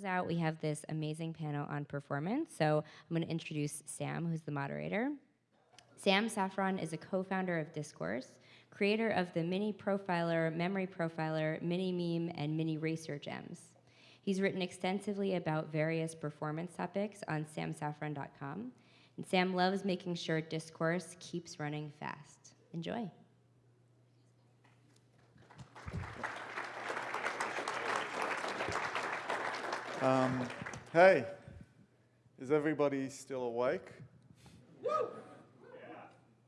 close out, we have this amazing panel on performance. So I'm going to introduce Sam, who's the moderator. Sam Saffron is a co-founder of Discourse, creator of the Mini Profiler, Memory Profiler, Mini Mime, and Mini Racer Gems. He's written extensively about various performance topics on samsaffron.com. And Sam loves making sure discourse keeps running fast. Enjoy. Um, hey, is everybody still awake?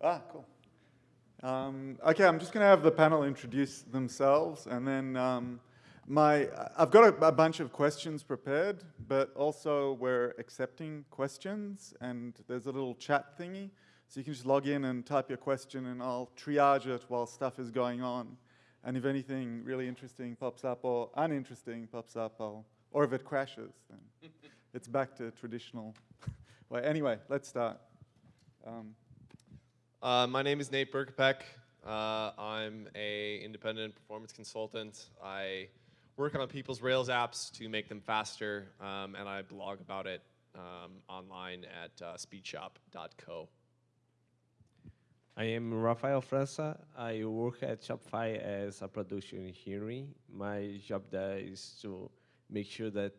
Ah, cool. Um, okay, I'm just going to have the panel introduce themselves, and then um, my I've got a, a, bunch of questions prepared, but also we're accepting questions, and there's a little chat thingy, so you can just log in and type your question, and I'll triage it while stuff is going on. And if anything really interesting pops up or uninteresting pops up, I'll, or if it crashes, then it's back to traditional way. Anyway, let's start. Um, uh, my name is Nate Berkopec. Uh, I'm a independent performance consultant. I work on people's Rails apps to make them faster, um, and I blog about it um, online at uh, speedshop.co. I am Rafael França. I work at Shopify as a production engineer. My job there is to make sure that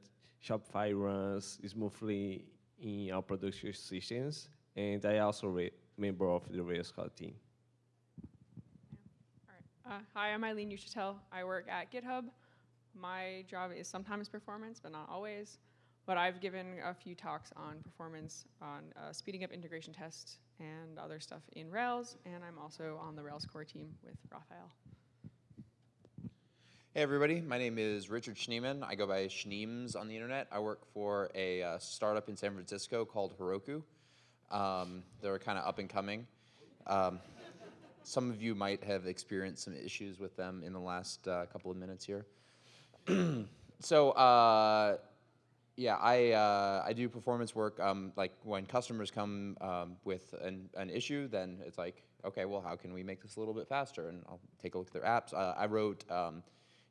Shopify runs smoothly in our production systems, and I also a member of the Rails core team. Right. Uh, hi, I'm Eileen Uchitelle. I work at GitHub. My job is sometimes performance, but not always. But I've given a few talks on performance, on uh, speeding up integration tests and other stuff in Rails, and I'm also on the Rails core team with Rafael. Hey everybody, my name is Richard Schneeman. I go by Schneems on the internet. I work for a uh, startup in San Francisco called Heroku. Um, they're kind of up and coming. Um, some of you might have experienced some issues with them in the last uh, couple of minutes here. so uh, yeah, I, uh, I do performance work. Um, like when customers come um, with an, an issue, then it's like, okay, well, how can we make this a little bit faster? And I'll take a look at their apps. Uh, I wrote um,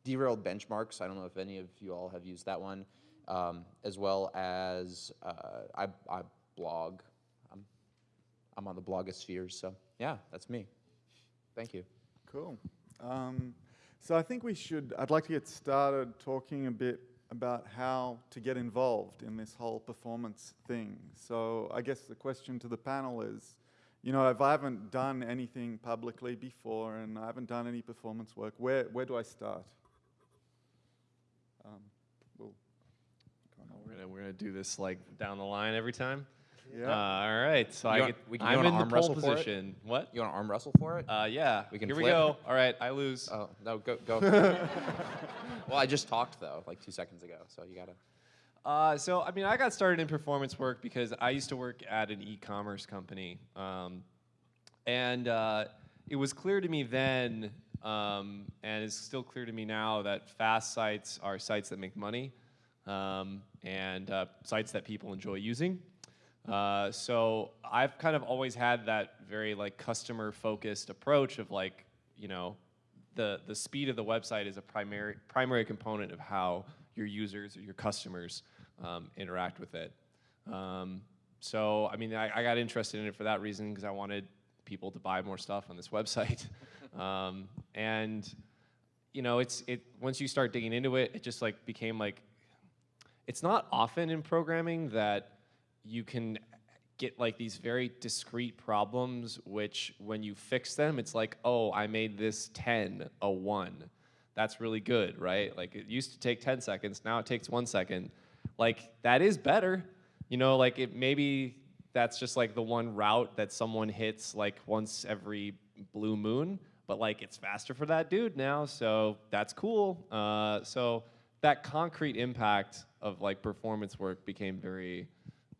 derailed benchmarks. I don't know if any of you all have used that one, um, as well as uh, I, I blog I'm on the blogosphere. So yeah, that's me. Thank you. Cool. Um, so I think we should, I'd like to get started talking a bit about how to get involved in this whole performance thing. So I guess the question to the panel is, you know, if I haven't done anything publicly before and I haven't done any performance work, where, where do I start? Um, we'll we're gonna, we're gonna do this like down the line every time. Yeah. Uh, all right. So you I want, get, we can I'm in the pole position. What? You want to arm wrestle for it? Uh, yeah. We can Here flip. we go. All right. I lose. Oh no, go go. well, I just talked though, like two seconds ago. So you gotta. Uh, so I mean, I got started in performance work because I used to work at an e-commerce company, um, and uh, it was clear to me then, um, and it's still clear to me now that fast sites are sites that make money, um, and uh, sites that people enjoy using. Uh, so I've kind of always had that very like customer focused approach of like, you know, the, the speed of the website is a primary, primary component of how your users or your customers um, interact with it. Um, so, I mean, I, I, got interested in it for that reason because I wanted people to buy more stuff on this website. Um, and, you know, it's, it, once you start digging into it, it just like became like, it's not often in programming that you can get like these very discrete problems, which when you fix them, it's like, oh, I made this 10 a one. That's really good, right? Like it used to take 10 seconds, now it takes one second. Like that is better. You know, like it maybe that's just like the one route that someone hits like once every blue moon, but like it's faster for that dude now, so that's cool. Uh, so that concrete impact of like performance work became very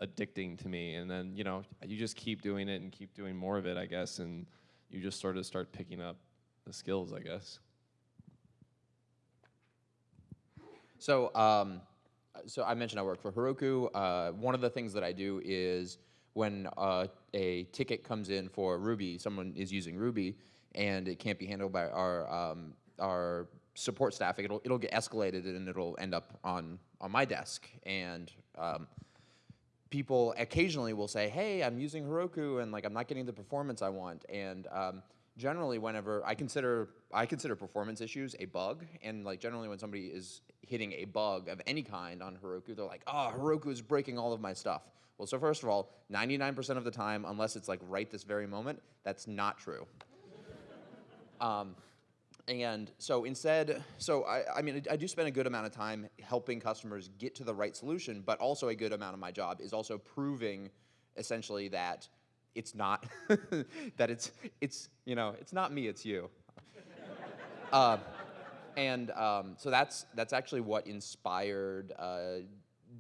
addicting to me. And then, you know, you just keep doing it and keep doing more of it, I guess, and you just sort of start picking up the skills, I guess. So, um, so I mentioned I work for Heroku. Uh, one of the things that I do is when uh, a ticket comes in for Ruby, someone is using Ruby, and it can't be handled by our um, our support staff, it'll it'll get escalated and it'll end up on on my desk. And um, people occasionally will say, "Hey, I'm using Heroku and like I'm not getting the performance I want." And um, generally, whenever I consider I consider performance issues a bug, and like generally when somebody is hitting a bug of any kind on Heroku, they're like, "Oh, Heroku is breaking all of my stuff." Well, so first of all, 99% of the time, unless it's like right this very moment, that's not true. Um, and so instead, so I, I mean, I do spend a good amount of time helping customers get to the right solution, but also a good amount of my job is also proving essentially that it's not, that it's, it's, you know, it's not me, it's you. uh, and um, so that's, that's actually what inspired uh,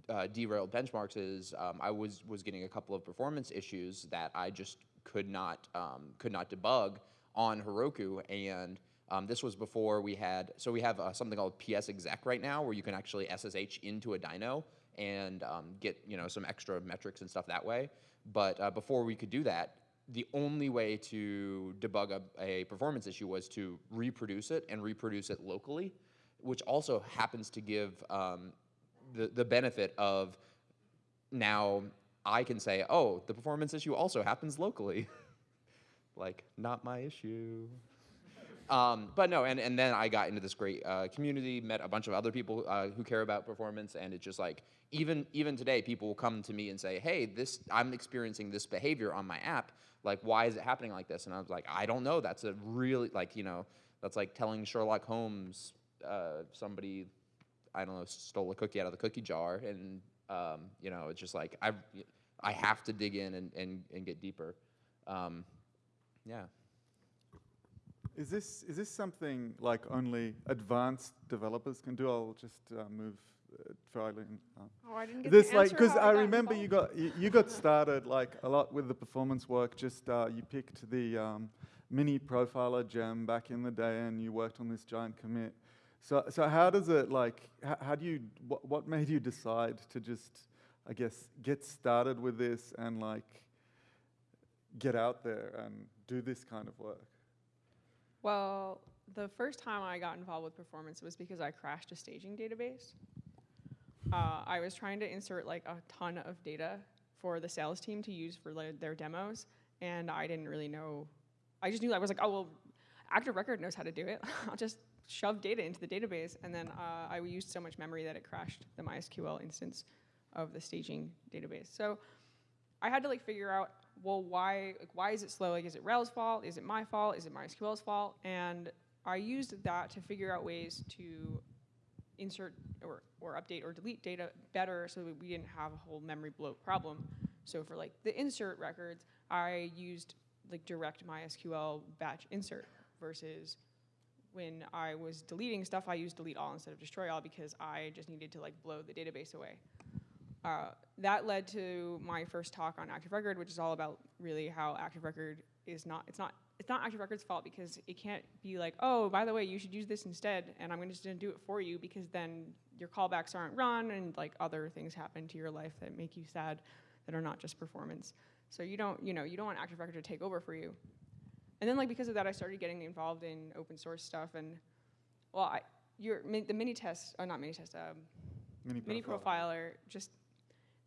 uh, derailed benchmarks is um, I was, was getting a couple of performance issues that I just could not, um, could not debug on Heroku. And um, this was before we had, so we have uh, something called PS exec right now where you can actually SSH into a dyno and um, get you know some extra metrics and stuff that way. But uh, before we could do that, the only way to debug a, a performance issue was to reproduce it and reproduce it locally, which also happens to give um, the, the benefit of now I can say, oh, the performance issue also happens locally. like, not my issue. Um, but no, and, and then I got into this great uh, community, met a bunch of other people uh, who care about performance, and it's just like even even today, people will come to me and say, "Hey, this I'm experiencing this behavior on my app. Like, why is it happening like this?" And I was like, "I don't know. That's a really like you know that's like telling Sherlock Holmes uh, somebody I don't know stole a cookie out of the cookie jar, and um, you know it's just like I I have to dig in and and, and get deeper. Um, yeah." Is this is this something like only advanced developers can do? I'll just uh, move uh, try. Uh, Oh, I didn't get this to like because how I got remember you got you, you got started like a lot with the performance work. Just uh, you picked the um, mini profiler gem back in the day, and you worked on this giant commit. So so how does it like? How, how do you? What, what made you decide to just I guess get started with this and like get out there and do this kind of work? Well, the first time I got involved with performance was because I crashed a staging database. Uh, I was trying to insert like a ton of data for the sales team to use for like, their demos, and I didn't really know. I just knew I was like, oh well, Active Record knows how to do it. I'll just shove data into the database, and then uh, I used so much memory that it crashed the MySQL instance of the staging database. So I had to like figure out, well, why like why is it slow? Like, is it Rails' fault? Is it my fault? Is it MySQL's fault? And I used that to figure out ways to insert or, or update or delete data better so that we didn't have a whole memory bloat problem. So for like the insert records, I used like direct MySQL batch insert versus when I was deleting stuff, I used delete all instead of destroy all because I just needed to like blow the database away. Uh, that led to my first talk on Active Record, which is all about really how Active Record is not, it's not, it's not Active Record's fault because it can't be like, oh, by the way, you should use this instead, and I'm gonna just gonna do it for you because then your callbacks aren't run and like other things happen to your life that make you sad that are not just performance. So you don't, you know, you don't want Active Record to take over for you. And then like because of that, I started getting involved in open source stuff and, well, I, your, the mini test, oh, not mini test, um, Mini, mini profiler. profiler just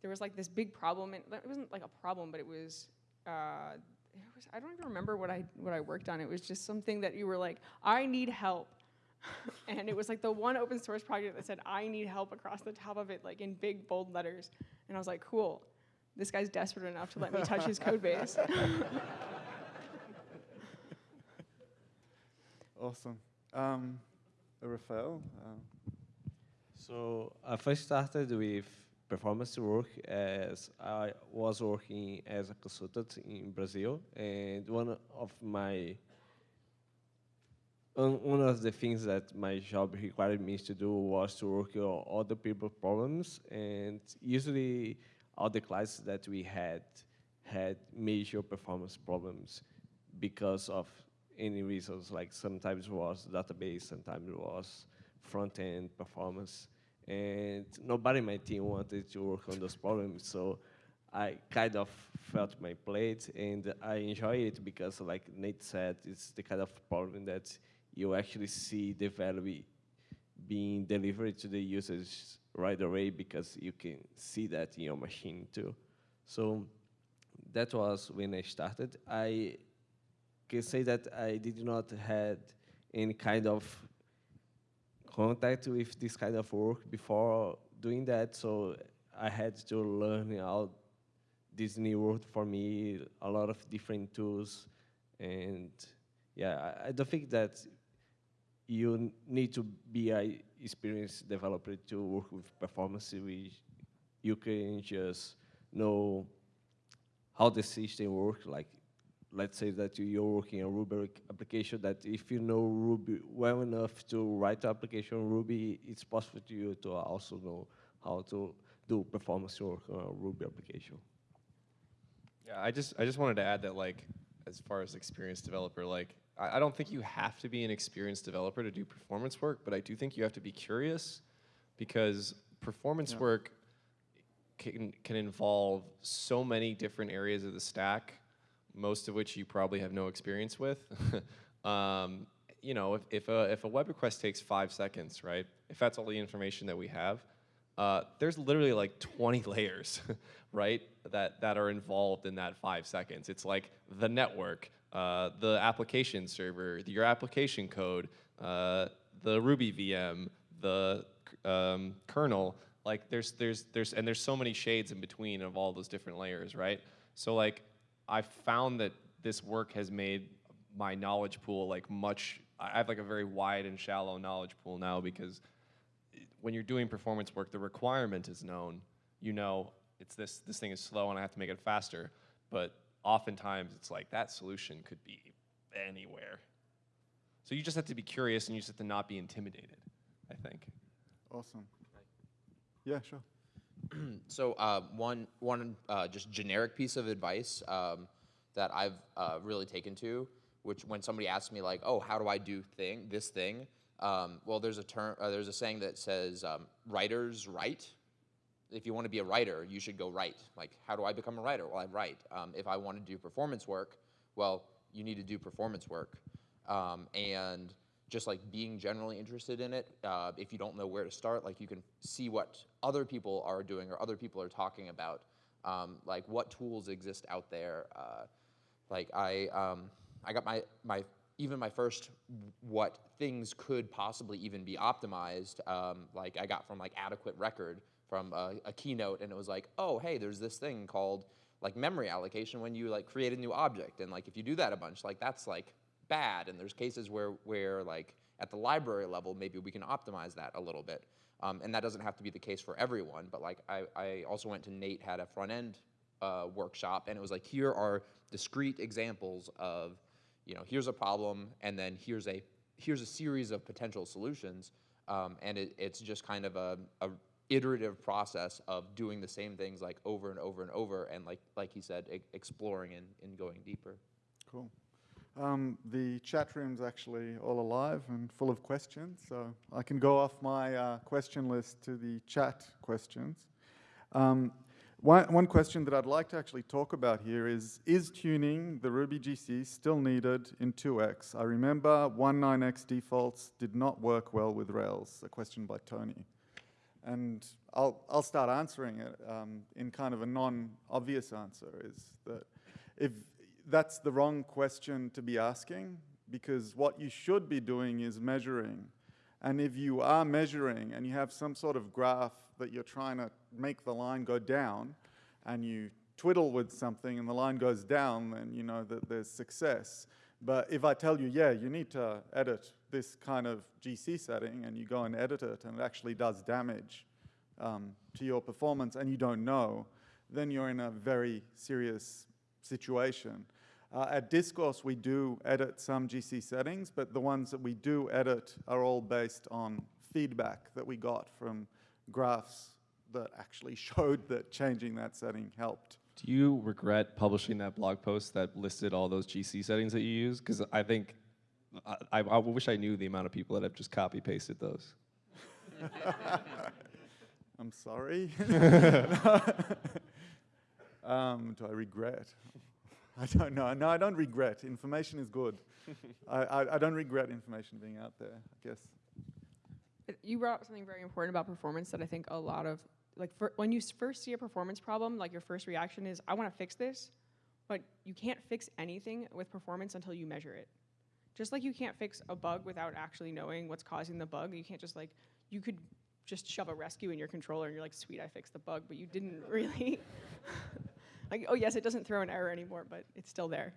there was like this big problem and it wasn't like a problem but it was uh it was i don't even remember what i what i worked on. It was just something that you were like i need help. And it was like the one open source project that said i need help across the top of it like in big bold letters. And i was like cool. This guy's desperate enough to let me touch his code base. Awesome. Um, Rafael. Um, So I first started with performance work as I was working as a consultant in Brazil, and one of my one of the things that my job required me to do was to work on other people's problems, and usually all the clients that we had had major performance problems because of any reasons. Like sometimes it was database, sometimes it was front end performance, and nobody in my team wanted to work on those problems. So I kind of felt my plate, and I enjoy it because, like Nate said, it's the kind of problem that you actually see the value being delivered to the users right away because you can see that in your machine too. So that was when I started. I can say that I did not had any kind of contact with this kind of work before doing that, so I had to learn how this new world for me, a lot of different tools, and yeah, I, I don't think that you need to be a experienced developer to work with performance. We, you can just know how the system works. Like, let's say that you- you're working a Ruby application. That if you know Ruby well enough to write the application Ruby, it's possible to you to also know how to do performance work on a Ruby application. Yeah, I just I just wanted to add that like as far as experienced developer, like I, I don't think you have to be an experienced developer to do performance work, but I do think you have to be curious because performance Yeah. work can can involve so many different areas of the stack, most of which you probably have no experience with. um, you know, if, if a if a web request takes five seconds, right? If that's all the information that we have, uh, there's literally like 20 layers, right, that, that are involved in that five seconds. It's like the network, uh, the application server, your application code, uh, the Ruby VM, the um, kernel. Like there's, there's, there's, and there's so many shades in between of all those different layers, right? So like I found that this work has made my knowledge pool like much, I have like a very wide and shallow knowledge pool now because when you're doing performance work, the requirement is known. You know, it's this this thing is slow and I have to make it faster. But oftentimes it's like that solution could be anywhere. So you just have to be curious and you just have to not be intimidated, I think. Awesome. Yeah, sure. So uh, one one uh, just generic piece of advice um, that I've uh, really taken to, which when somebody asks me like, "Oh, how do I do thing this thing?" Um, well, there's a term, uh, there's a saying that says, um, "Writers write." If you want to be a writer, you should go write. Like, how do I become a writer? Well, I write. Um, if I want to do performance work, well, you need to do performance work. Um, and just like being generally interested in it, uh, if you don't know where to start, like you can see what other people are doing or other people are talking about, um, like what tools exist out there. Uh, like I, um, I got my my even my first what things could possibly even be optimized. Um, like I got from like adequate record from a, a keynote, and it was like, oh hey, there's this thing called like memory allocation when you like create a new object, and like if you do that a bunch, like that's like bad. And there's cases where where like at the library level, maybe we can optimize that a little bit. Um, and that doesn't have to be the case for everyone, but like I, I also went to Nate had a front end uh, workshop, and it was like here are discrete examples of, you know, here's a problem, and then here's a here's a series of potential solutions, um, and it, it's just kind of a, a iterative process of doing the same things like over and over and over, and like like he said, e- exploring and, and going deeper. Cool. Um, the chat room's actually all alive and full of questions, so I can go off my uh, question list to the chat questions. Um, one, one question that I'd like to actually talk about here is, is tuning the Ruby GC still needed in 2x? I remember 1.9x defaults did not work well with Rails, a question by Tony. And I'll, I'll start answering it um, in kind of a non-obvious answer is that if that's the wrong question to be asking because what you should be doing is measuring. And if you are measuring and you have some sort of graph that you're trying to make the line go down and you twiddle with something and the line goes down, then you know that there's success. But if I tell you, yeah, you need to edit this kind of GC setting and you go and edit it and it actually does damage um, to your performance and you don't know, then you're in a very serious situation. Uh, at Discourse, we do edit some GC settings, but the ones that we do edit are all based on feedback that we got from graphs that actually showed that changing that setting helped. Do you regret publishing that blog post that listed all those GC settings that you use? Because I think I, I, I wish I knew the amount of people that have just copy pasted those. I'm sorry. um, do I regret? I don't know. No, I don't regret. Information is good. I, I, I don't regret information being out there, I guess. You brought up something very important about performance that I think a lot of like for, when you first see a performance problem, like your first reaction is I want to fix this, but you can't fix anything with performance until you measure it. Just like you can't fix a bug without actually knowing what's causing the bug, you can't just like you could just shove a rescue in your controller and you're like, sweet, I fixed the bug, but you didn't really. Like, oh yes, it doesn't throw an error anymore, but it's still there.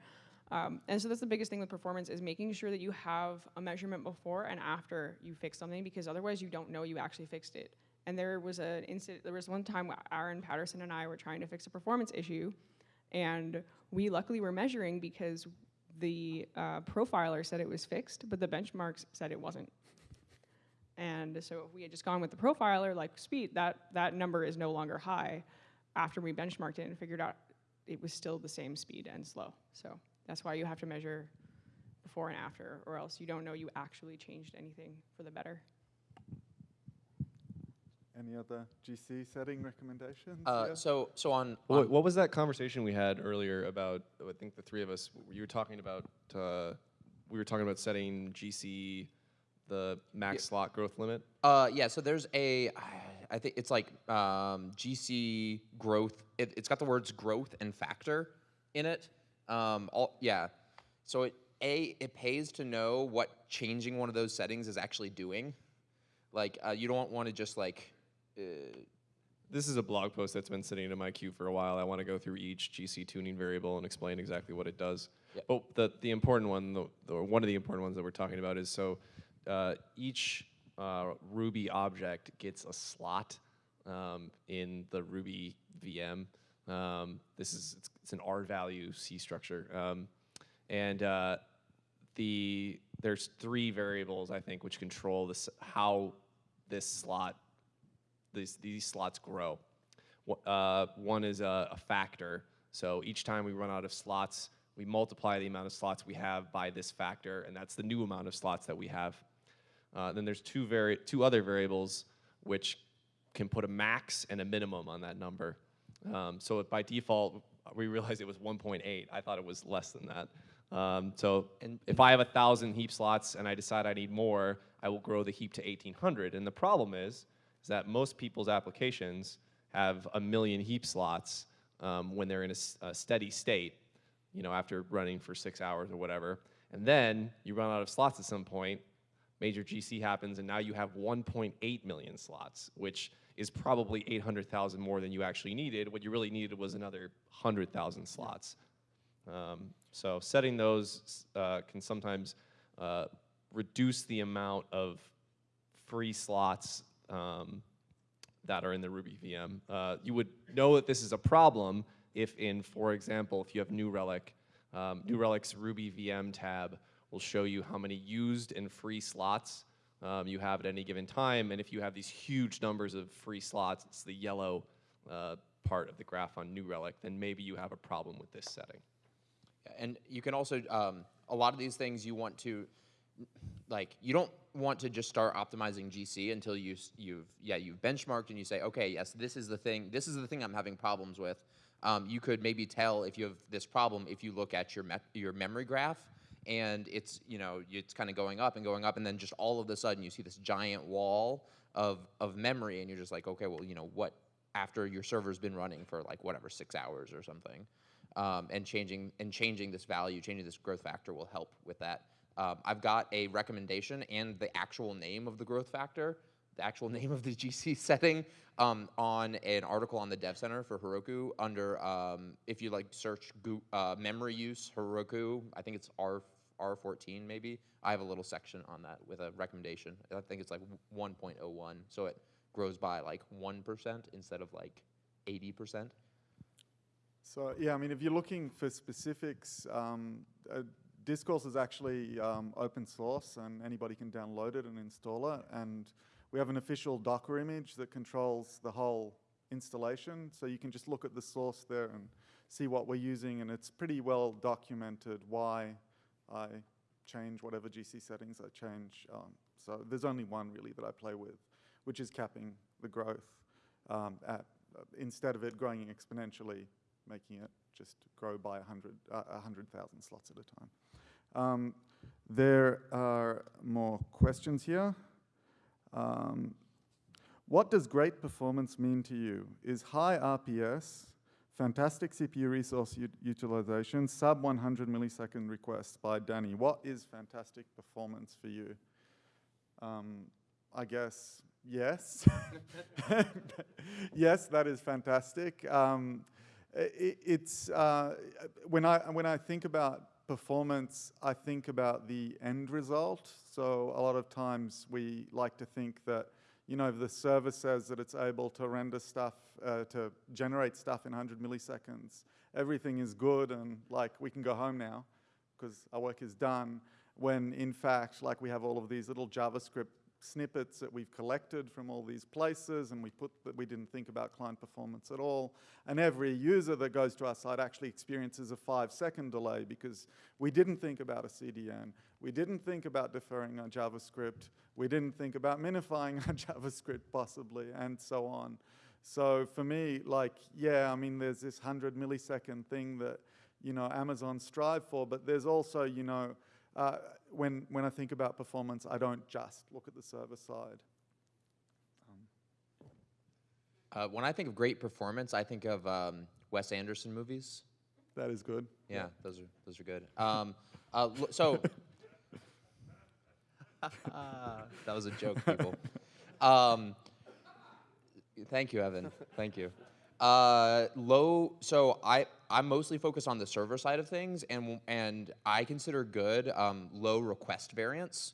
Um, and so that's the biggest thing with performance is making sure that you have a measurement before and after you fix something because otherwise you don't know you actually fixed it. And there was an incident, there was one time Aaron Patterson and I were trying to fix a performance issue and we luckily were measuring because the uh, profiler said it was fixed, but the benchmarks said it wasn't. And so if we had just gone with the profiler, like speed, that, that number is no longer high after we benchmarked it and figured out it was still the same speed and slow. So that's why you have to measure before and after, or else you don't know you actually changed anything for the better. Any other GC setting recommendations? Uh, Yeah. so so on, What, on what was that conversation we had earlier about? I think the three of us. You were talking about. Uh, we were talking about setting GC, the max slot growth limit. Uh, yeah, so there's a, I think it's like um, GC growth. It, it's got the words growth and factor in it. Um, all, yeah, so it a it pays to know what changing one of those settings is actually doing. Like uh, you don't want to just like. Uh, This is a blog post that's been sitting in my queue for a while. I want to go through each GC tuning variable and explain exactly what it does. Yep. But the, the important one, the, the, or one of the important ones that we're talking about is so uh, each uh, Ruby object gets a slot um, in the Ruby VM. Um, this is it's, it's an RVALUE C structure, um, and uh, the there's three variables I think which control this how this slot these, these slots grow. Uh, one is a, a factor. So each time we run out of slots, we multiply the amount of slots we have by this factor, and that's the new amount of slots that we have. Uh, then there's two, vari- two other variables which can put a max and a minimum on that number. Um, so by default, we realized it was 1.8. I thought it was less than that. Um, so And- if I have a thousand heap slots and I decide I need more, I will grow the heap to 1,800. And the problem is, is that most people's applications have a million heap slots um, when they're in a steady state, you know, after running for six hours or whatever. And then you run out of slots at some point, major GC happens, and now you have 1.8 million slots, which is probably 800,000 more than you actually needed. What you really needed was another 100,000 slots. Um, so setting those uh, can sometimes uh, reduce the amount of free slots um, that are in the Ruby VM. Uh, you would know that this is a problem if in, for example, if you have New Relic, um, New Relic's Ruby VM tab will show you how many used and free slots um, you have at any given time. And if you have these huge numbers of free slots, it's the yellow uh, part of the graph on New Relic, then maybe you have a problem with this setting. And you can also, um, a lot of these things you want to, like, you don't want to just start optimizing GC until you, you've, yeah, you've benchmarked and you say, okay, yes, this is the thing, this is the thing I'm having problems with. Um, you could maybe tell if you have this problem if you look at your, me- your memory graph and it's, you know, it's kind of going up and going up and then just all of a sudden you see this giant wall of, of memory and you're just like, okay, well, you know, what, after your server's been running for like whatever, six hours or something um, and changing and changing this value, changing this growth factor will help with that. Um, I've got a recommendation and the actual name of the growth factor, the actual name of the GC setting um, on an article on the Dev Center for Heroku under um, if you like search uh, memory use Heroku, I think it's R R14 maybe. I have a little section on that with a recommendation. I think it's like 1.01, so it grows by like one percent instead of like 80 percent. So yeah, I mean, if you're looking for specifics, um, uh, Discourse is actually um, open source, and anybody can download it and install it. And we have an official Docker image that controls the whole installation. So you can just look at the source there and see what we're using, and it's pretty well documented why I change whatever GC settings I change. Um, so there's only one really that I play with, which is capping the growth um, at uh, instead of it growing exponentially, making it just grow by 100 uh, 100,000 slots at a time. Um, there are more questions here. Um, what does great performance mean to you? Is high RPS, fantastic CPU resource utilization, sub 100 millisecond requests by Danny. What is fantastic performance for you? Um, I guess yes. yes, that is fantastic. Um, i it's uh, when I when I think about performance, I think about the end result. So a lot of times we like to think that you know the server says that it's able to render stuff uh, to generate stuff in 100 milliseconds, everything is good and like we can go home now because our work is done. When in fact, like we have all of these little JavaScript snippets that we've collected from all these places and we put that we didn't think about client performance at all. And every user that goes to our site actually experiences a five second delay because we didn't think about a CDN. We didn't think about deferring our JavaScript. We didn't think about minifying our JavaScript possibly and so on. So for me, like, yeah, I mean, there's this 100 millisecond thing that, you know, Amazon strive for, but there's also, you know, uh, when, when I think about performance, I don't just look at the server side. Uh, when I think of great performance, I think of um, Wes Anderson movies. That is good. Yeah, those are those are good. Um, uh, so that was a joke, people. Um, thank you, Evan. Thank you. Uh, low. So I I'm mostly focused on the server side of things, and and I consider good um, low request variance.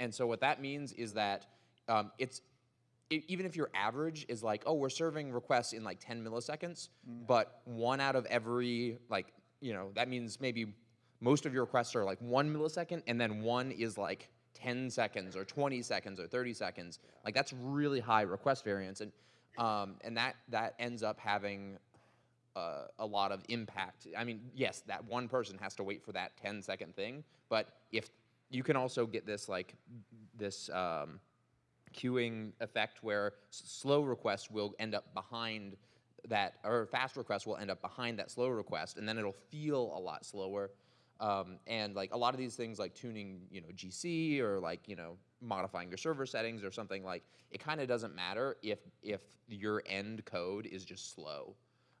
And so what that means is that um, it's even if your average is like, oh, we're serving requests in like 10 milliseconds, but one out of every like, you know, that means maybe most of your requests are like one millisecond, and then one is like 10 seconds or 20 seconds or 30 seconds. Like that's really high request variance, and um, and that that ends up having uh, a lot of impact. I mean, yes, that one person has to wait for that 10 second thing, but if you can also get this like this um, queuing effect where slow requests will end up behind that, or fast requests will end up behind that slow request, and then it'll feel a lot slower. Um, and like a lot of these things, like tuning, you know, GC or like you know modifying your server settings or something like, it kind of doesn't matter if if your end code is just slow.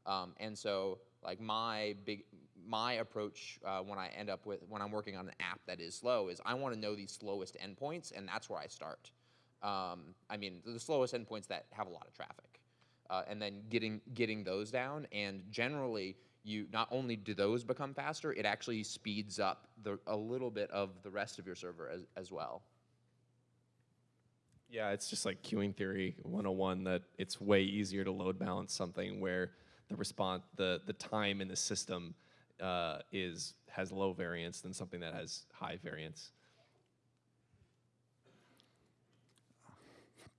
Um, and so like my big my approach uh, when I end up with when I'm working on an app that is slow is I want to know the slowest endpoints, and that's where I start. Um, I mean, the slowest endpoints that have a lot of traffic, uh, and then getting getting those down. And generally, you not only do those become faster, it actually speeds up the, a little bit of the rest of your server as, as well. Yeah, it's just like queuing theory 101 that it's way easier to load balance something where the response, the, the time in the system uh, is has low variance than something that has high variance.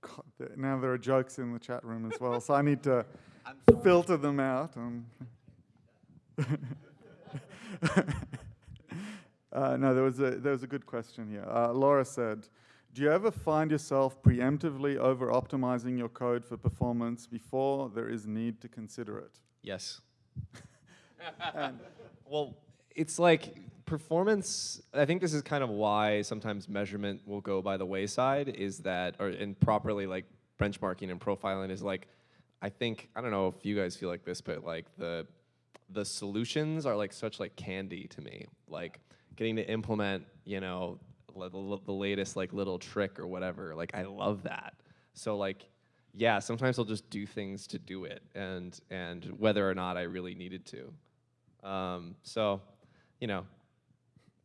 God, now there are jokes in the chat room as well, so I need to filter them out. Um. uh, no, there was a there was a good question here. Uh, Laura said, "Do you ever find yourself preemptively over optimizing your code for performance before there is need to consider it?" Yes. well, it's like performance. I think this is kind of why sometimes measurement will go by the wayside. Is that or and properly like benchmarking and profiling is like, I think I don't know if you guys feel like this, but like the the solutions are like such like candy to me. Like getting to implement, you know, the, latest like little trick or whatever. Like I love that. So like yeah, sometimes I'll just do things to do it, and and whether or not I really needed to. Um, so, you know,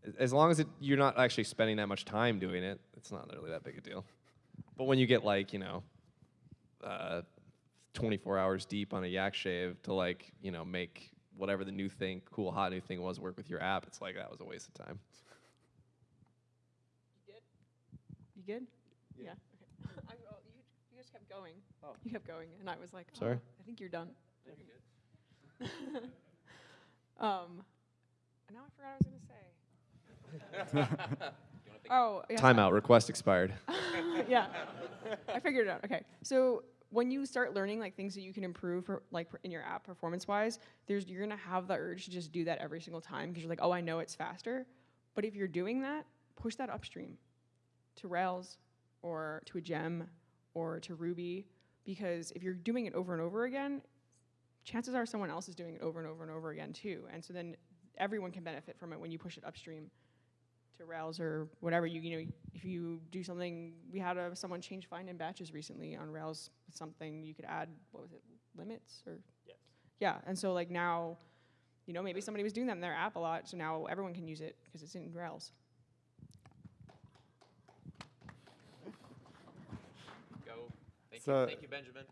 as- as long as it, you're not actually spending that much time doing it, it's not really that big a deal. But when you get like you know, uh, 24 hours deep on a yak shave to like you know make whatever the new thing, cool hot new thing was work with your app, it's like that was a waste of time. You good? Yeah. Okay. I, oh, you, you just kept going. Oh. You kept going, and I was like, oh, Sorry? I think you're done. um, now I forgot what I was gonna say. oh, yeah. Timeout. Request expired. yeah, I figured it out. Okay, so when you start learning like things that you can improve, for, like in your app performance-wise, there's you're gonna have the urge to just do that every single time because you're like, oh, I know it's faster. But if you're doing that, push that upstream to Rails or to a gem or to Ruby because if you're doing it over and over again, chances are someone else is doing it over and over and over again too. And so then everyone can benefit from it when you push it upstream to Rails or whatever. You you know if you do something, we had a, someone change find in batches recently on Rails. with Something you could add what was it limits or Yes. yeah. And so like now, you know maybe somebody was doing that in their app a lot, so now everyone can use it because it's in Rails. Go. Thank So- you. Thank you, Benjamin.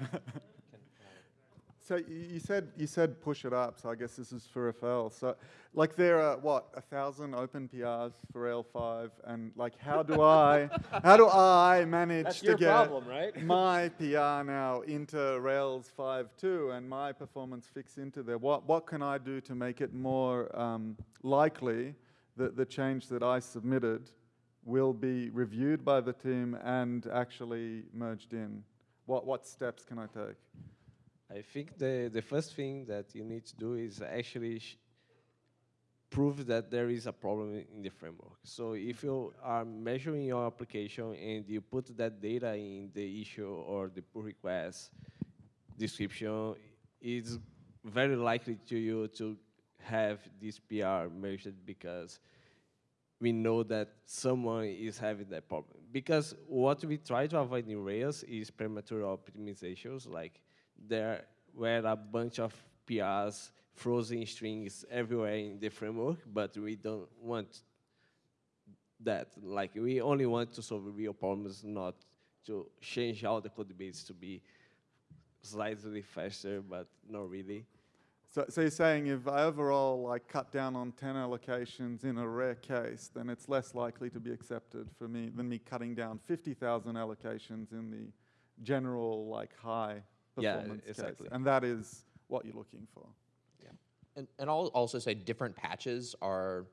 So you said you said push it up. So I guess this is for Rafael. So like there are what a thousand open PRs for Rail five, and like how do I how do I manage That's to get problem, right? my PR now into Rails five two and my performance fix into there? What what can I do to make it more um, likely that the change that I submitted will be reviewed by the team and actually merged in? What what steps can I take? I think the, the first thing that you need to do is actually prove that there is a problem in the framework. So if you are measuring your application and you put that data in the issue or the pull request description, it's very likely to you to have this PR measured because we know that someone is having that problem. Because what we try to avoid in Rails is premature optimizations, like there were a bunch of PRs, frozen strings everywhere in the framework, but we don't want that. Like we only want to solve real problems, not to change all the code base to be slightly faster, but not really. So, so you're saying if I overall like cut down on 10 allocations in a rare case, then it's less likely to be accepted for me than me cutting down 50,000 allocations in the general like high performance Yeah, exactly. case. And that is what you're looking for. And, and I'll also say different patches are,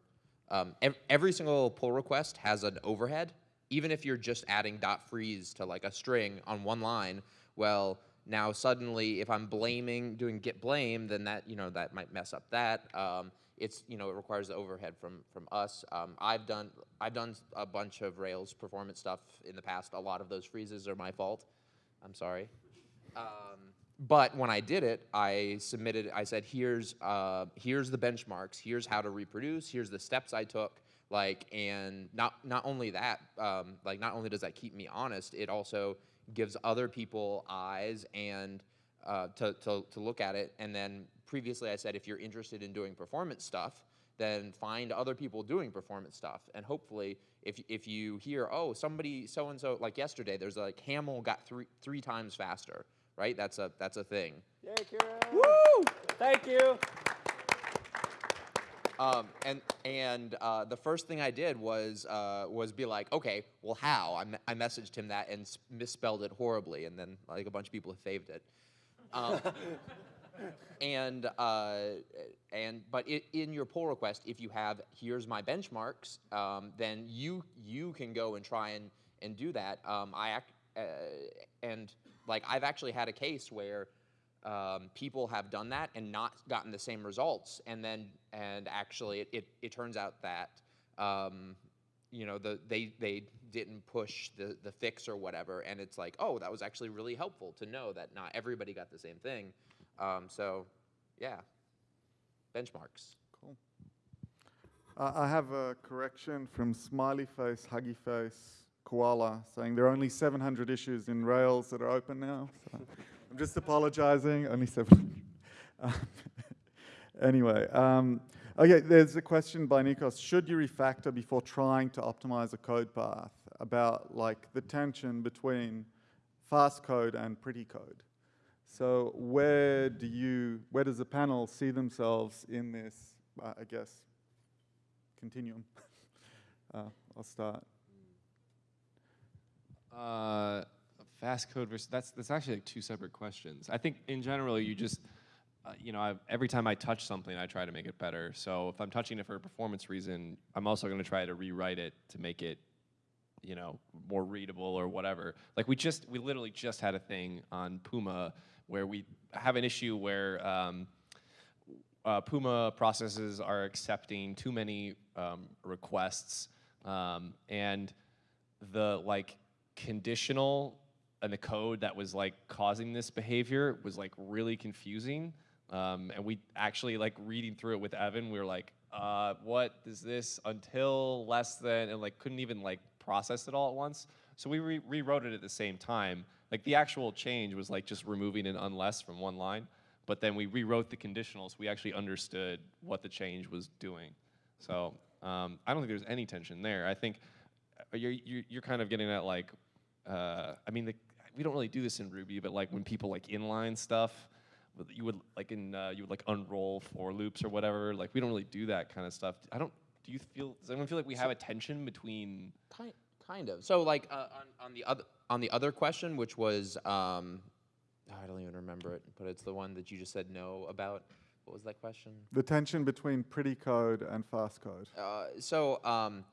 um, ev- every single pull request has an overhead. Even if you're just adding dot freeze to like a string on one line, well, now suddenly if I'm blaming, doing git blame, then that, you know, that might mess up that. Um, it's, you know, it requires the overhead from, from us. Um, I've done, I've done a bunch of Rails performance stuff in the past. A lot of those freezes are my fault. I'm sorry. Um, but when I did it, I submitted. I said, "Here's uh, here's the benchmarks. Here's how to reproduce. Here's the steps I took. Like, and not not only that, um, like not only does that keep me honest, it also gives other people eyes and uh, to, to to look at it. And then previously, I said, if you're interested in doing performance stuff, then find other people doing performance stuff. And hopefully, if, if you hear, oh, somebody so and so, like yesterday, there's like Haml got three three times faster, right? That's a that's a thing. Yay, Kira! Woo! Thank you. Um, and and uh, the first thing I did was uh, was be like, okay, well, how? I, me- I messaged him that and misspelled it horribly, and then like a bunch of people have faved it. Um, and uh, and but i in your pull request, if you have here's my benchmarks, um, then you you can go and try and and do that. Um, I ac- uh, and like I've actually had a case where um, people have done that and not gotten the same results, and then and actually it it, it turns out that. Um, you know the they they didn't push the the fix or whatever and it's like oh that was actually really helpful to know that not everybody got the same thing um, so yeah benchmarks Cool. Uh, I have a correction from Smiley Face, Huggy Face, Koala, saying there are only 700 issues in Rails that are open now. So I'm just apologizing, only 700. Um, anyway, um, okay, there's a question by Nikos. Should you refactor before trying to optimize a code path about like the tension between fast code and pretty code? So where do you, where does the panel see themselves in this, uh, I guess, continuum? uh, I'll start. Uh, fast code versus that's that's actually like two separate questions. I think in general you just uh, you know I've, every time I touch something I try to make it better. So if I'm touching it for a performance reason, I'm also going to try to rewrite it to make it you know more readable or whatever. Like we just we literally just had a thing on Puma where we have an issue where. Um, uh, Puma processes are accepting too many um, requests, um, and the like conditional and the code that was like causing this behavior was like really confusing. Um, and we actually like reading through it with Evan, we were like, uh, what is this until less than, and like couldn't even like process it all at once. So we re- rewrote it at the same time. Like the actual change was like just removing an unless from one line, but then we rewrote the conditionals. We actually understood what the change was doing. So um, I don't think there's any tension there. I think uh, you're, you're, kind of getting at like, uh, I mean, the, we don't really do this in Ruby, but like when people like inline stuff, you would like in uh, you would like unroll for loops or whatever. Like we don't really do that kind of stuff. I don't. Do you feel? Does anyone feel like we have a tension between? Kind, kind of. So like uh, on, on the other on the other question, which was um, I don't even remember it, but it's the one that you just said no about. What was that question? The tension between pretty code and fast code. Uh, so um,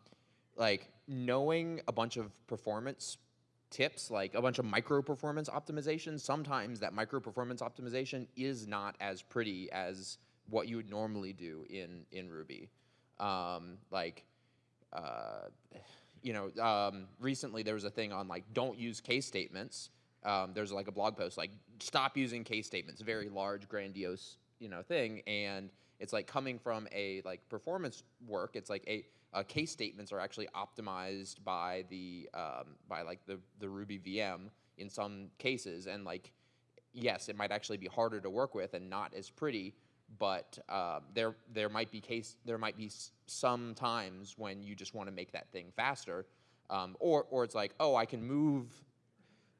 like knowing a bunch of performance tips, like a bunch of micro performance optimization, sometimes that micro performance optimization is not as pretty as what you would normally do in in Ruby. Um, like, uh, you know, um, recently there was a thing on like don't use case statements. Um, there's like a blog post like stop using case statements, very large, grandiose, you know, thing, and it's like coming from a like performance work. It's like a uh, case statements are actually optimized by the um, by like the the Ruby VM in some cases, and like yes, it might actually be harder to work with and not as pretty, but uh, there there might be case there might be some times when you just want to make that thing faster, um, or or it's like oh I can move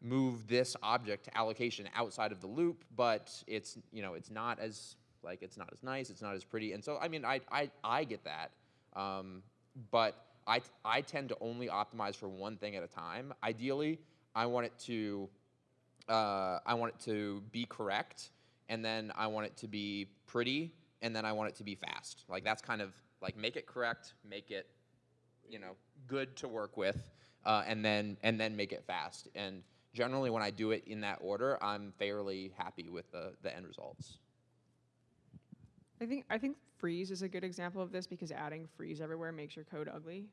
move this object allocation outside of the loop, but it's you know it's not as like it's not as nice, it's not as pretty, and so I mean I I I get that, um, but I I tend to only optimize for one thing at a time. Ideally, I want it to uh, I want it to be correct, and then I want it to be pretty, and then I want it to be fast. Like that's kind of like make it correct, make it you know good to work with, uh, and then and then make it fast. And generally, when I do it in that order, I'm fairly happy with the the end results. I think I think freeze is a good example of this because adding freeze everywhere makes your code ugly,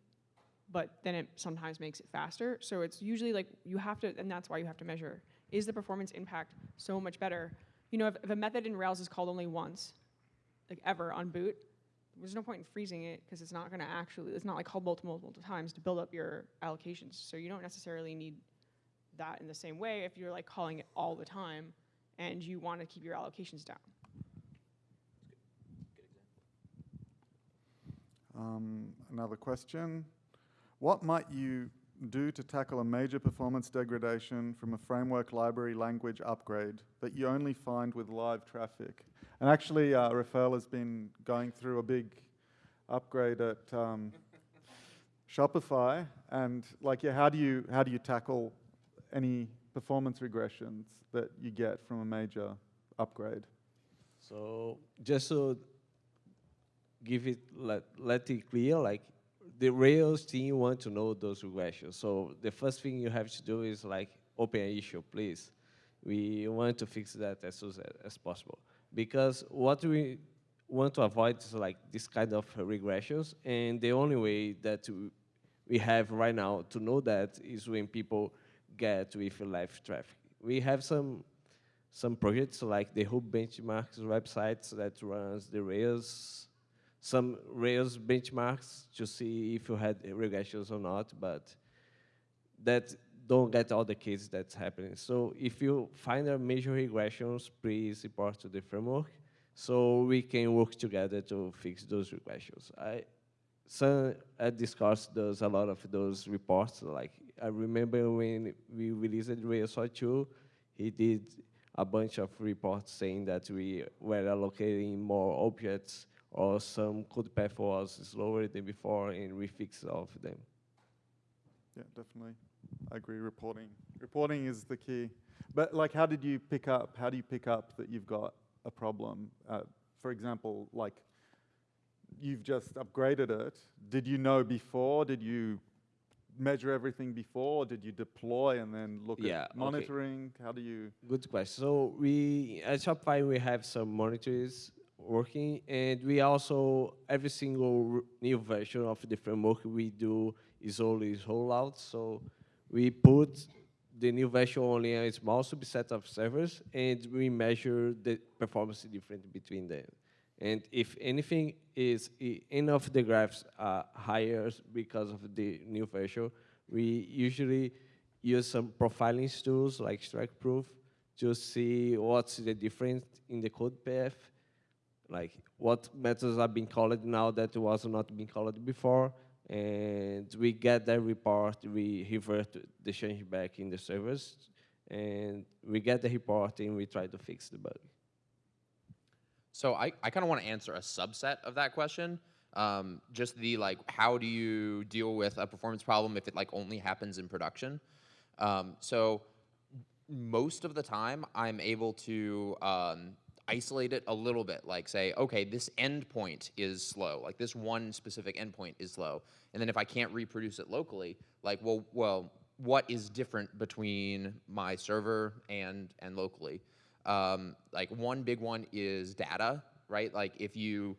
but then it sometimes makes it faster. So it's usually like you have to, and that's why you have to measure: is the performance impact so much better? You know, if, if a method in Rails is called only once, like ever on boot, there's no point in freezing it because it's not going to actually, it's not like called multiple multiple times to build up your allocations. So you don't necessarily need that in the same way if you're like calling it all the time and you want to keep your allocations down. Um, another question. What might you do to tackle a major performance degradation from a framework library language upgrade that you only find with live traffic? And actually, uh, Rafael has been going through a big upgrade at um, Shopify, and like, yeah, how do you how do you tackle any performance regressions that you get from a major upgrade? So just to give it let, let it clear, like the Rails team want to know those regressions. So the first thing you have to do is like open an issue, please. We want to fix that as soon as, possible because what we want to avoid is like this kind of regressions, and the only way that we have right now to know that is when people get with live traffic. We have some some projects like the Hub Benchmarks websites that runs the Rails, some Rails benchmarks to see if you had regressions or not, but that don't get all the cases that's happening. So if you find a major regressions, please report to the framework so we can work together to fix those regressions. I, Sam at Discourse does a lot of those reports. Like I remember when we released Rails 2, he did a bunch of reports saying that we were allocating more objects or some code path was slower than before and we fixed all of them. Yeah, definitely. I agree. Reporting. Reporting is the key. But like, how did you pick up? How do you pick up that you've got a problem? Uh, for example, like you've just upgraded it. Did you know before? Did you measure everything before? Did you deploy and then look Yeah, at okay. monitoring? How do you? Good question. So we at Shopify we have some monitors working, and we also every single new version of the framework we do is always rollout. So we put the new version only on a small subset of servers, and we measure the performance difference between them. And if anything is, any of the graphs are higher because of the new version, we usually use some profiling tools like stackprof to see what's the difference in the code path, like what methods have been called now that was not been called before, and we get that report, we revert the change back in the servers, and we get the report and we try to fix the bug. So I, I kind of want to answer a subset of that question. Um, just the like, how do you deal with a performance problem if it like only happens in production? Um, so most of the time, I'm able to um, isolate it a little bit. Like say, okay, this endpoint is slow. Like this one specific endpoint is slow. And then if I can't reproduce it locally, like, well, well, what is different between my server and and locally? Um, like one big one is data, right? Like if you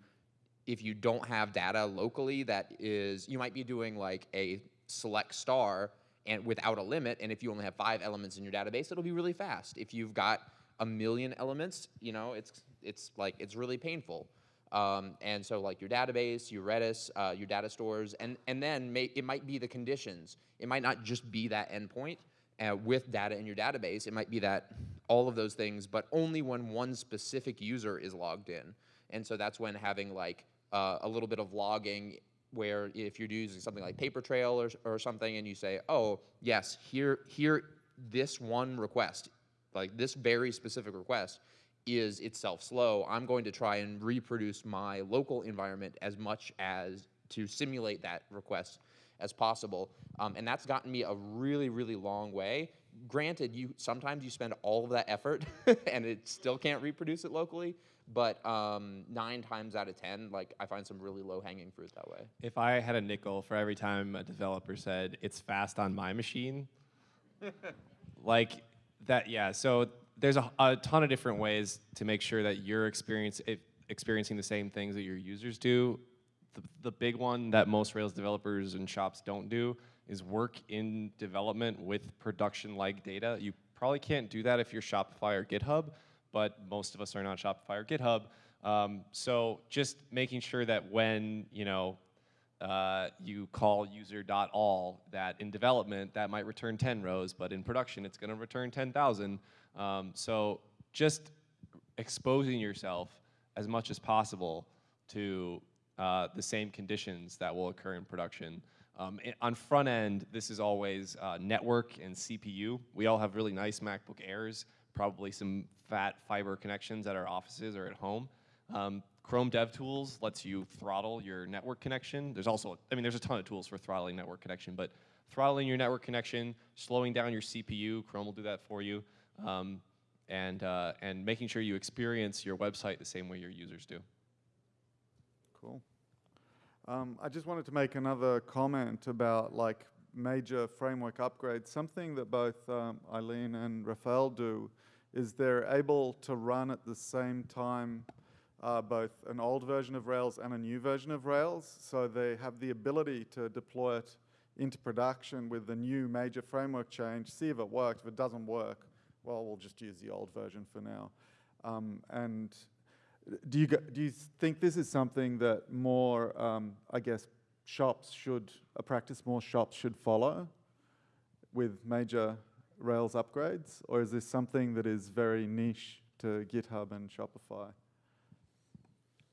if you don't have data locally that is you might be doing like a select star and without a limit and if you only have five elements in your database it'll be really fast if you've got a million elements you know it's it's like it's really painful. Um, and so like your database your redis uh, your data stores and and then may, it might be the conditions. It might not just be that endpoint uh, with data in your database. It might be that all of those things but only when one specific user is logged in. And so that's when having like uh, a little bit of logging where if you're using something like Papertrail or, or something and you say, oh, yes, here, here, this one request, like this very specific request is itself slow, I'm going to try and reproduce my local environment as much as to simulate that request as possible. Um, and that's gotten me a really, really long way. Granted, you sometimes you spend all of that effort and it still can't reproduce it locally, but um, nine times out of ten, like I find some really low hanging fruit that way. If I had a nickel for every time a developer said it's fast on my machine, like that, yeah. So there's a, a ton of different ways to make sure that you're experience, experiencing the same things that your users do. The, the big one that most Rails developers and shops don't do is work in development with production-like data. You probably can't do that if you're Shopify or GitHub, but most of us are not Shopify or GitHub. Um, so just making sure that when you know uh, you call user.all, that in development that might return 10 rows, but in production it's going to return 10,000. Um, so just exposing yourself as much as possible to uh, the same conditions that will occur in production. Um, on front end, this is always uh, network and CPU. We all have really nice MacBook Airs, probably some fat fiber connections at our offices or at home. Um, Chrome DevTools lets you throttle your network connection. There's also, I mean, there's a ton of tools for throttling network connection, but throttling your network connection, slowing down your CPU, Chrome will do that for you, um, and, uh, and making sure you experience your website the same way your users do. Cool. Um, I just wanted to make another comment about like major framework upgrades. Something that both um, Eileen and Rafael do is they're able to run at the same time uh, both an old version of Rails and a new version of Rails. So they have the ability to deploy it into production with the new major framework change, see if it works. If it doesn't work, well, we'll just use the old version for now. Um, and do you, do you think this is something that more, um, I guess, shops should, a practice more shops should follow with major Rails upgrades? Or is this something that is very niche to GitHub and Shopify?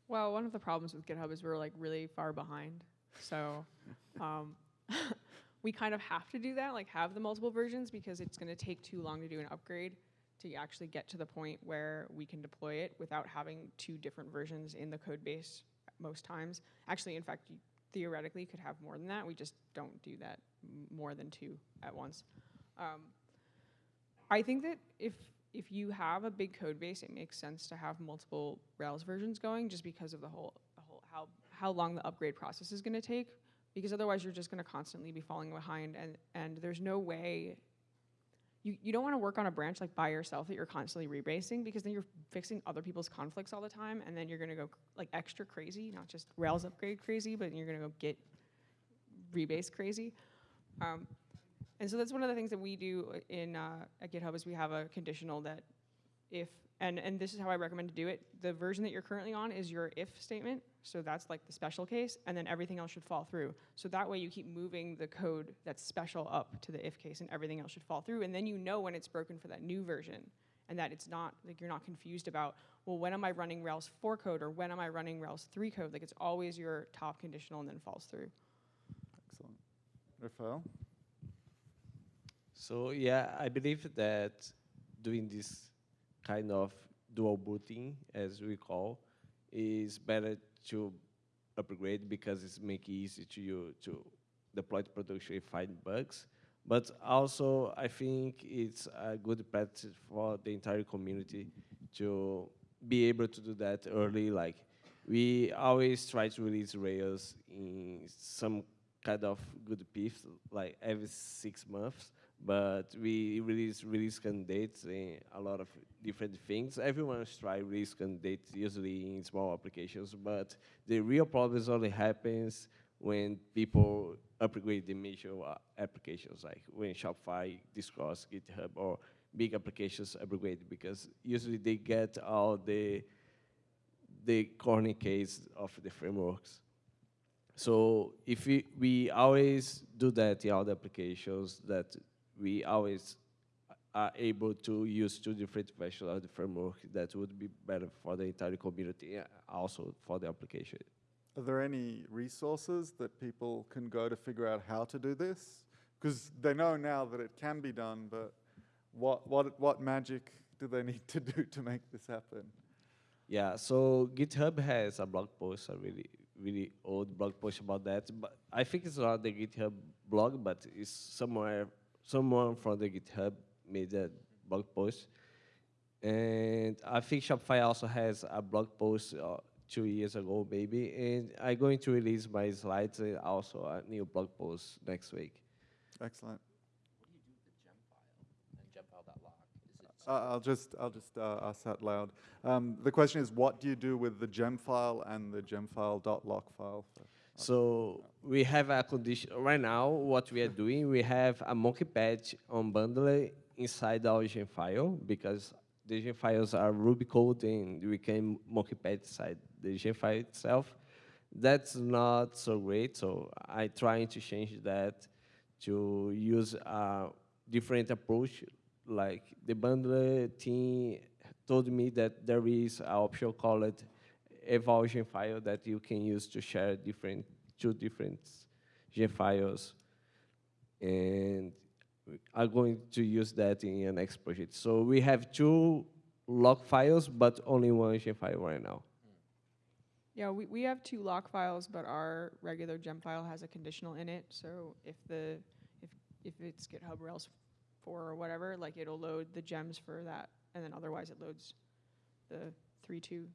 Well, one of the problems with GitHub is we're like really far behind. So um, we kind of have to do that, like have the multiple versions because it's going to take too long to do an upgrade to actually get to the point where we can deploy it without having two different versions in the code base most times. Actually, in fact, you theoretically could have more than that. We just don't do that more than two at once. Um, I think that if if you have a big code base, it makes sense to have multiple Rails versions going, just because of the whole, the whole how how long the upgrade process is going to take. Because otherwise, you're just going to constantly be falling behind, and and there's no way. You, you don't want to work on a branch like by yourself that you're constantly rebasing because then you're fixing other people's conflicts all the time and then you're going to go like extra crazy not just rails upgrade crazy but you're going to go git rebase crazy um, And so that's one of the things that we do in uh, at GitHub is we have a conditional that if and and this is how I recommend to do it. The version that you're currently on is your if statement, so that's like the special case, and then everything else should fall through. So that way you keep moving the code that's special up to the if case, and everything else should fall through, and then you know when it's broken for that new version, and that it's not like you're not confused about well when am I running Rails 4 code or when am I running Rails 3 code? Like it's always your top conditional and then falls through. Excellent. Rafael? So yeah, I believe that doing this kind of dual booting, as we call, is better to upgrade because it's make it easy to you to deploy to production find bugs. But also, I think it's a good practice for the entire community to be able to do that early. Like we always try to release Rails in some kind of good piece, like every six months but we release release candidates in a lot of different things. Everyone's try release candidates usually in small applications, but the real problems only happens when people upgrade the major uh, applications, like when Shopify, Discourse, GitHub, or big applications upgrade, because usually they get all the the corner case of the frameworks. So if we, we always do that in all the applications, that we always are able to use two different versions of the framework that would be better for the entire community, also for the application. Are there any resources that people can go to figure out how to do this? Because they know now that it can be done, but what, what, what magic do they need to do to make this happen? Yeah, so GitHub has a blog post, a really, really old blog post about that. But I think it's not the GitHub blog, but it's somewhere, someone from the GitHub made that blog post. And I think Shopify also has a blog post uh, two years ago, maybe. And I'm going to release my slides and also a new blog post next week. Excellent. What do you do with the gem file and gemfile.lock? Is it Uh, I'll just, I'll just uh, ask that loud. Um, the question is, what do you do with the gem file and the gemfile.lock file? So we have a condition right now. What we are doing, we have a monkey patch on bundler inside our gem file because the gem files are Ruby code and we can monkey patch inside the gem file itself. That's not so great. So I trying to change that to use a different approach. Like the bundler team told me that there is an option called eval file that you can use to share different two different gem files. And are going to use that in your next project. So we have two log files but only one gem file right now. Yeah, we, we have two lock files, but our regular gem file has a conditional in it. So if the if if it's GitHub Rails four or whatever, like it'll load the gems for that, and then otherwise it loads the three two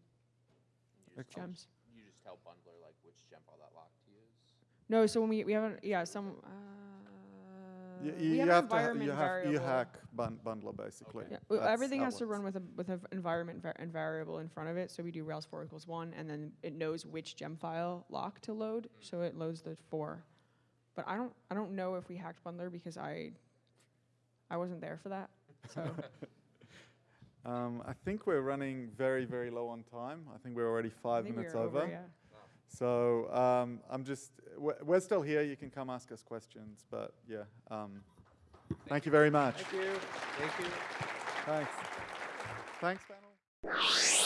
gems. you just tell bundler like which gemfile.lock to use? No, so when we we haven't yeah some. Uh, You, we you, you an have to, ha- you have, you hack bun- bundler basically. Yeah, well, everything has it to run with a with an environment va- and variable in front of it. So we do Rails four equals one, and then it knows which gem file lock to load. So it loads the four. But I don't I don't know if we hacked bundler because I I wasn't there for that. So Um, I think we're running very, very low on time. I think we're already five minutes we are over. yeah. So um, I'm just, we're, we're still here. You can come ask us questions. But yeah, um, thank you very much. thank you thank you Thanks. Thanks, panel.